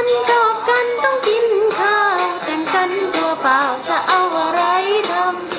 ันชอบกันต้องกินข้าว แต่งกันตัวเปล่าจะเอาอะไรทำ